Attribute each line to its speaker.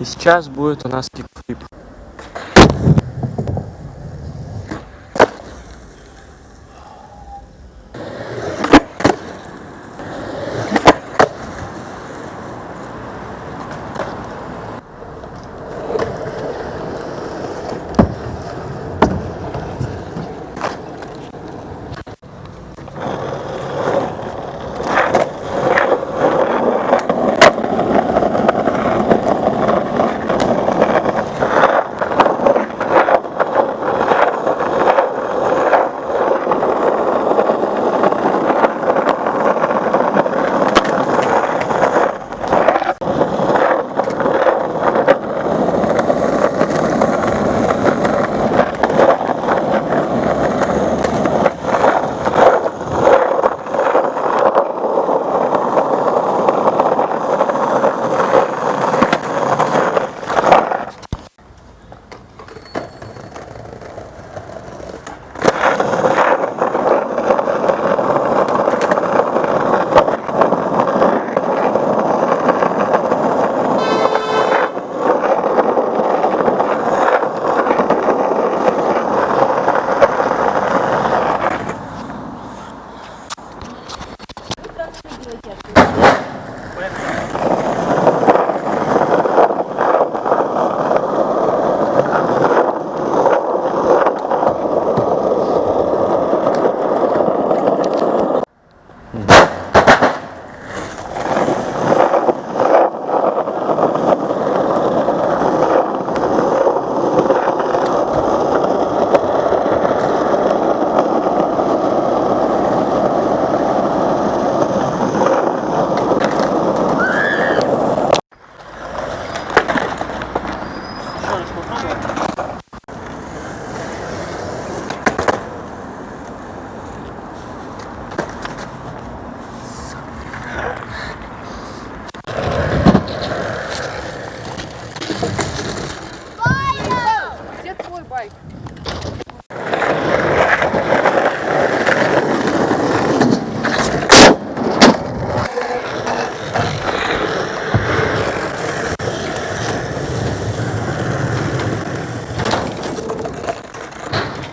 Speaker 1: и сейчас будет у нас кик флип